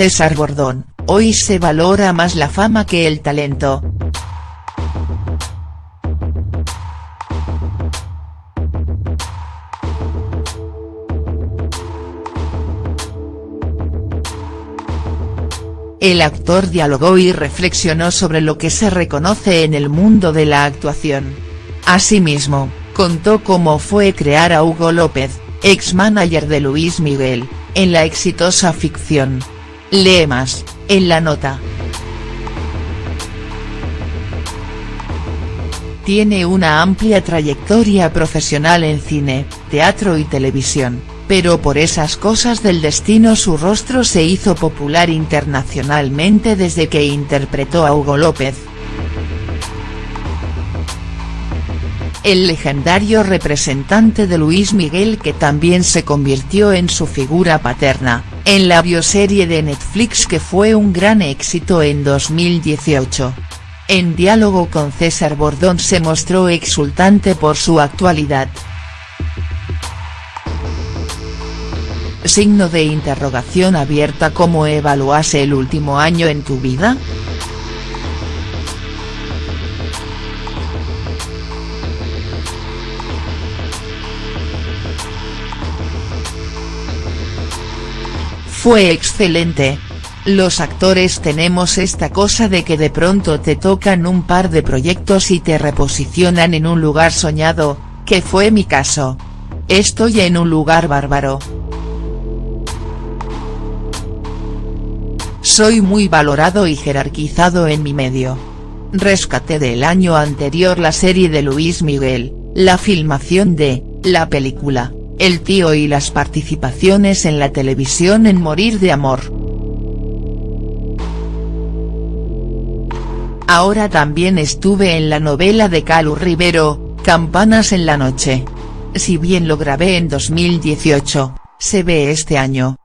César Bordón, hoy se valora más la fama que el talento. El actor dialogó y reflexionó sobre lo que se reconoce en el mundo de la actuación. Asimismo, contó cómo fue crear a Hugo López, ex-manager de Luis Miguel, en la exitosa ficción. Lee más, en la nota. Tiene una amplia trayectoria profesional en cine, teatro y televisión pero por esas cosas del destino su rostro se hizo popular internacionalmente desde que interpretó a Hugo López. El legendario representante de Luis Miguel que también se convirtió en su figura paterna, en la bioserie de Netflix que fue un gran éxito en 2018. En diálogo con César Bordón se mostró exultante por su actualidad. Signo de interrogación abierta ¿Cómo evaluase el último año en tu vida?. Fue excelente. Los actores tenemos esta cosa de que de pronto te tocan un par de proyectos y te reposicionan en un lugar soñado, que fue mi caso. Estoy en un lugar bárbaro. Soy muy valorado y jerarquizado en mi medio. Rescaté del año anterior la serie de Luis Miguel, la filmación de, la película, El tío y las participaciones en la televisión en Morir de Amor. Ahora también estuve en la novela de Calu Rivero, Campanas en la noche. Si bien lo grabé en 2018, se ve este año,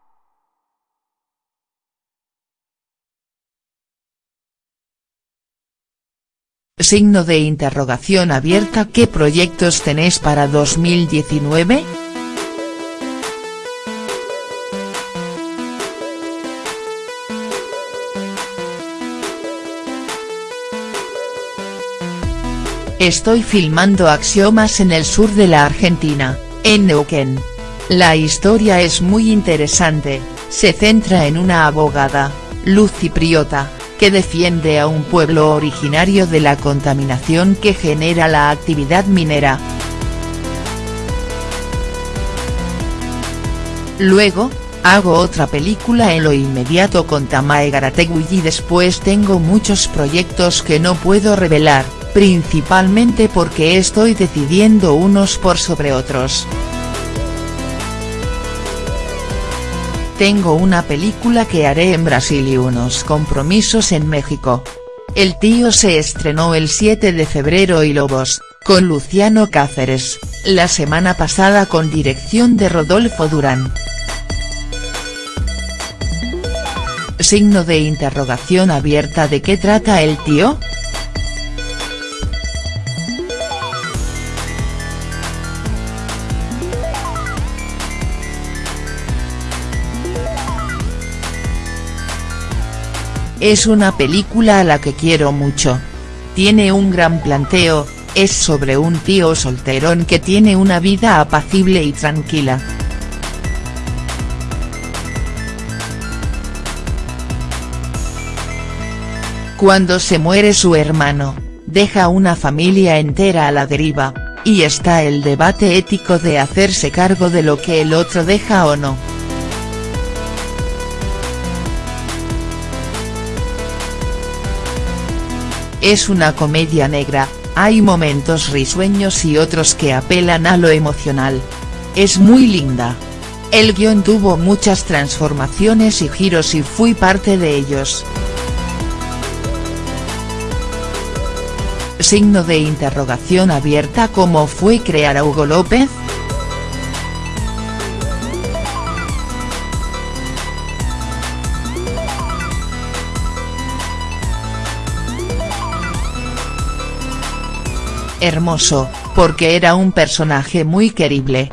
Signo de interrogación abierta ¿Qué proyectos tenés para 2019?. Estoy filmando Axiomas en el sur de la Argentina, en Neuquén. La historia es muy interesante, se centra en una abogada, Luz Cipriota, que defiende a un pueblo originario de la contaminación que genera la actividad minera. Luego, hago otra película en lo inmediato con Tamae Garategui y después tengo muchos proyectos que no puedo revelar, principalmente porque estoy decidiendo unos por sobre otros. Tengo una película que haré en Brasil y unos compromisos en México. El tío se estrenó el 7 de febrero y Lobos, con Luciano Cáceres, la semana pasada con dirección de Rodolfo Durán. Signo de interrogación abierta ¿De qué trata el tío?. Es una película a la que quiero mucho. Tiene un gran planteo, es sobre un tío solterón que tiene una vida apacible y tranquila. Cuando se muere su hermano, deja una familia entera a la deriva, y está el debate ético de hacerse cargo de lo que el otro deja o no. Es una comedia negra, hay momentos risueños y otros que apelan a lo emocional. Es muy linda. El guion tuvo muchas transformaciones y giros y fui parte de ellos. Signo de interrogación abierta ¿Cómo fue crear a Hugo López?. hermoso, porque era un personaje muy querible.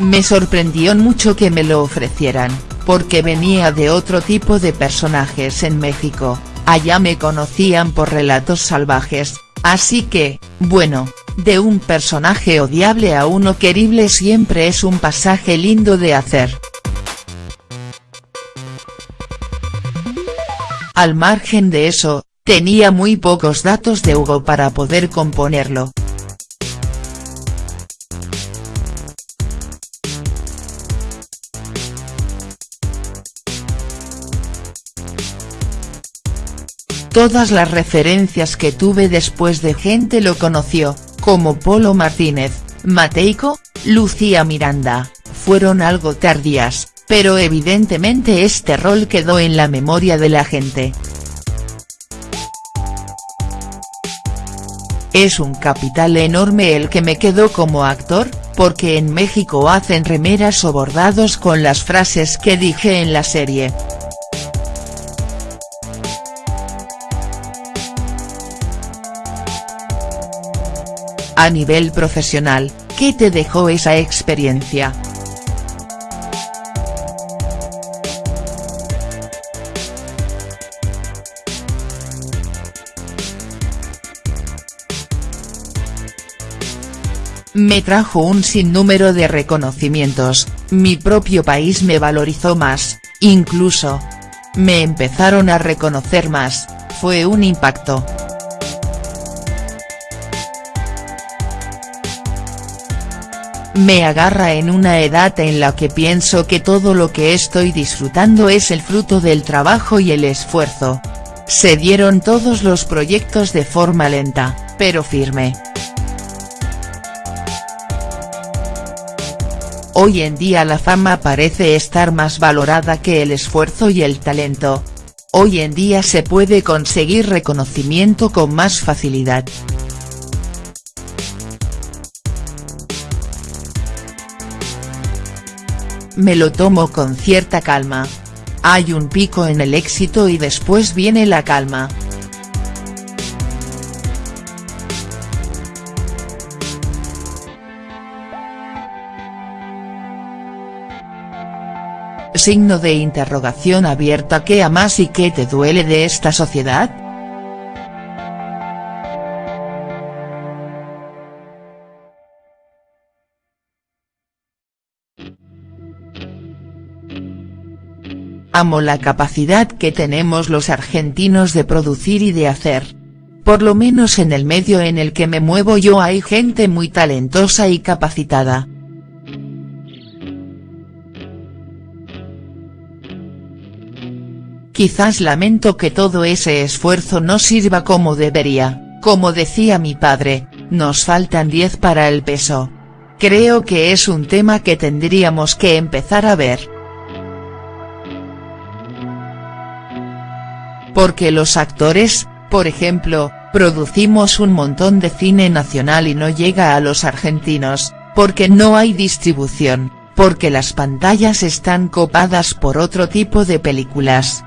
Me sorprendió mucho que me lo ofrecieran, porque venía de otro tipo de personajes en México, allá me conocían por relatos salvajes, así que, bueno, de un personaje odiable a uno querible siempre es un pasaje lindo de hacer. Al margen de eso, tenía muy pocos datos de Hugo para poder componerlo. Todas las referencias que tuve después de gente lo conoció, como Polo Martínez, Mateico, Lucía Miranda, fueron algo tardías, pero evidentemente este rol quedó en la memoria de la gente. Es un capital enorme el que me quedó como actor, porque en México hacen remeras o bordados con las frases que dije en la serie. A nivel profesional, ¿qué te dejó esa experiencia?. Me trajo un sinnúmero de reconocimientos, mi propio país me valorizó más, incluso. Me empezaron a reconocer más, fue un impacto. Me agarra en una edad en la que pienso que todo lo que estoy disfrutando es el fruto del trabajo y el esfuerzo. Se dieron todos los proyectos de forma lenta, pero firme. Hoy en día la fama parece estar más valorada que el esfuerzo y el talento. Hoy en día se puede conseguir reconocimiento con más facilidad. Me lo tomo con cierta calma. Hay un pico en el éxito y después viene la calma. Signo de interrogación abierta ¿Qué amas y qué te duele de esta sociedad?. Amo la capacidad que tenemos los argentinos de producir y de hacer. Por lo menos en el medio en el que me muevo yo hay gente muy talentosa y capacitada. Quizás lamento que todo ese esfuerzo no sirva como debería, como decía mi padre, nos faltan 10 para el peso. Creo que es un tema que tendríamos que empezar a ver. Porque los actores, por ejemplo, producimos un montón de cine nacional y no llega a los argentinos, porque no hay distribución, porque las pantallas están copadas por otro tipo de películas.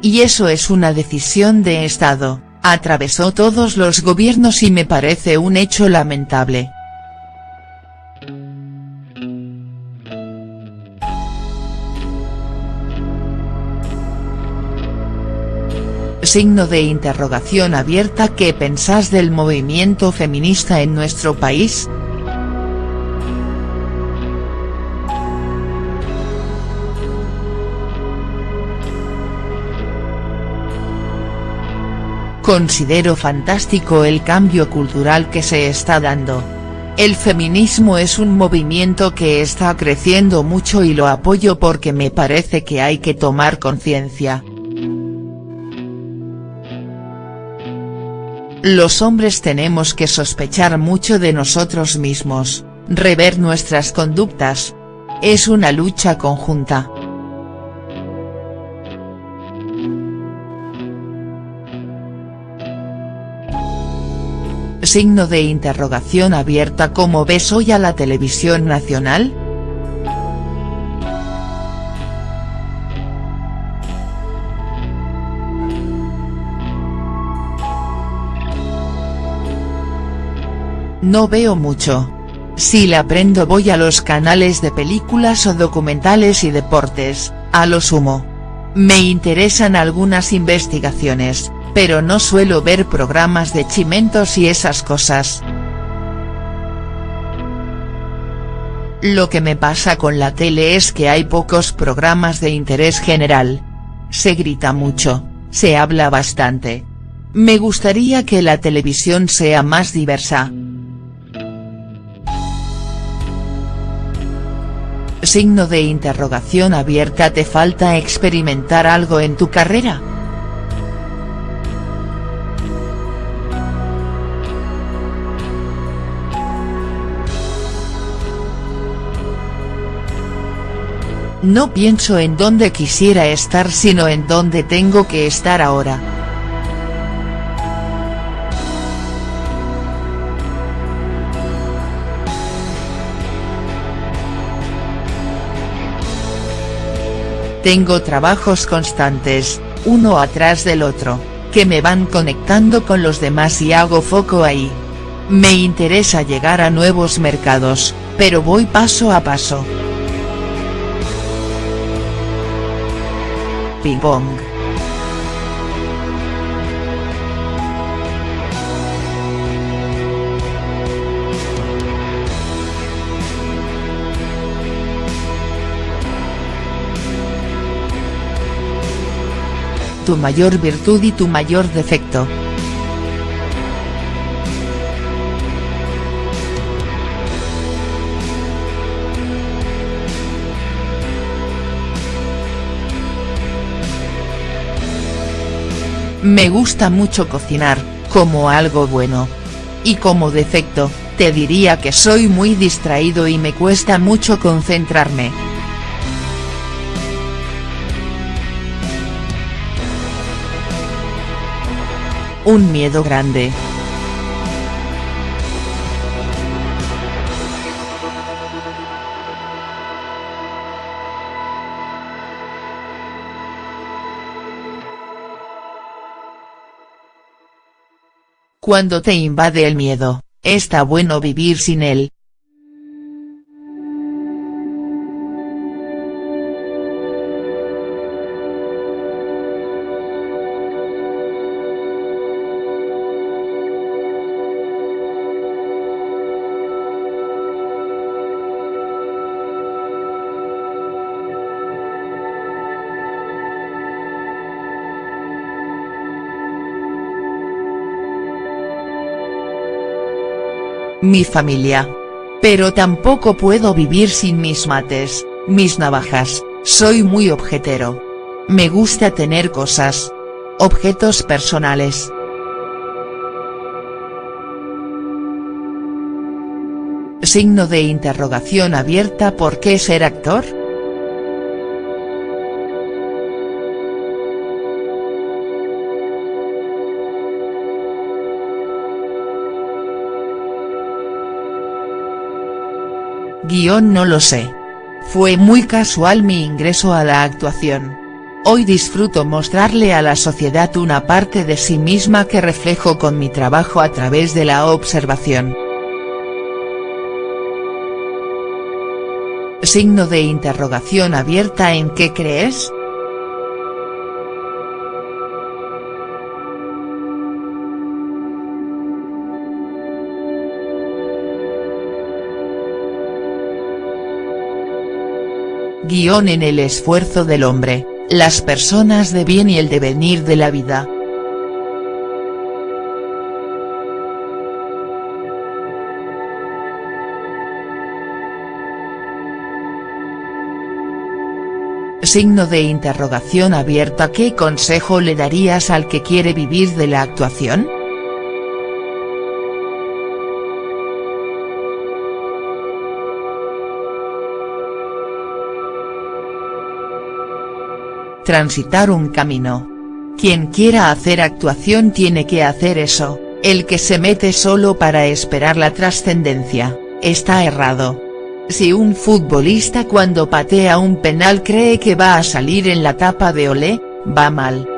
Y eso es una decisión de Estado, atravesó todos los gobiernos y me parece un hecho lamentable. Signo de interrogación abierta ¿Qué pensás del movimiento feminista en nuestro país?. Considero fantástico el cambio cultural que se está dando. El feminismo es un movimiento que está creciendo mucho y lo apoyo porque me parece que hay que tomar conciencia. Los hombres tenemos que sospechar mucho de nosotros mismos, rever nuestras conductas. Es una lucha conjunta. Signo de interrogación abierta ¿Cómo ves hoy a la televisión nacional?. No veo mucho. Si la aprendo voy a los canales de películas o documentales y deportes, a lo sumo. Me interesan algunas investigaciones, pero no suelo ver programas de chimentos y esas cosas. Lo que me pasa con la tele es que hay pocos programas de interés general. Se grita mucho, se habla bastante. Me gustaría que la televisión sea más diversa. Signo de interrogación abierta ¿Te falta experimentar algo en tu carrera?. No pienso en dónde quisiera estar sino en dónde tengo que estar ahora. Tengo trabajos constantes, uno atrás del otro, que me van conectando con los demás y hago foco ahí. Me interesa llegar a nuevos mercados, pero voy paso a paso. Ping pong. Tu mayor virtud y tu mayor defecto. Me gusta mucho cocinar, como algo bueno. Y como defecto, te diría que soy muy distraído y me cuesta mucho concentrarme. Un miedo grande. Cuando te invade el miedo, está bueno vivir sin él. Mi familia. Pero tampoco puedo vivir sin mis mates, mis navajas, soy muy objetero. Me gusta tener cosas. Objetos personales. Signo de interrogación abierta ¿Por qué ser actor?. Guión no lo sé. Fue muy casual mi ingreso a la actuación. Hoy disfruto mostrarle a la sociedad una parte de sí misma que reflejo con mi trabajo a través de la observación. Signo de interrogación abierta ¿En qué crees?. Guión en el esfuerzo del hombre, las personas de bien y el devenir de la vida. Signo de interrogación abierta ¿Qué consejo le darías al que quiere vivir de la actuación?. Transitar un camino. Quien quiera hacer actuación tiene que hacer eso, el que se mete solo para esperar la trascendencia, está errado. Si un futbolista cuando patea un penal cree que va a salir en la tapa de Olé, va mal.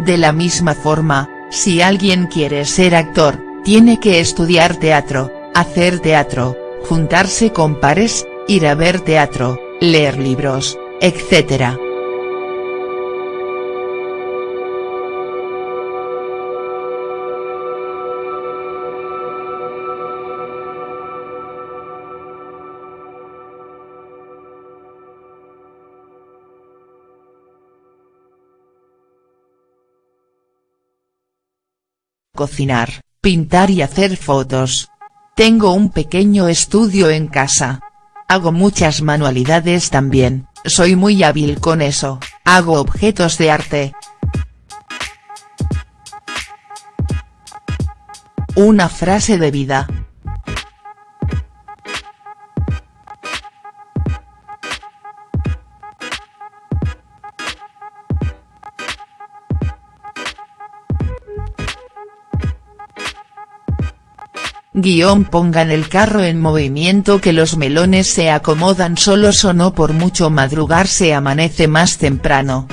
De la misma forma, Si alguien quiere ser actor, tiene que estudiar teatro, hacer teatro, juntarse con pares, ir a ver teatro, leer libros, etc. cocinar, pintar y hacer fotos. Tengo un pequeño estudio en casa. Hago muchas manualidades también, soy muy hábil con eso, hago objetos de arte. Una frase de vida. Guión pongan el carro en movimiento que los melones se acomodan solos o no por mucho madrugar se amanece más temprano.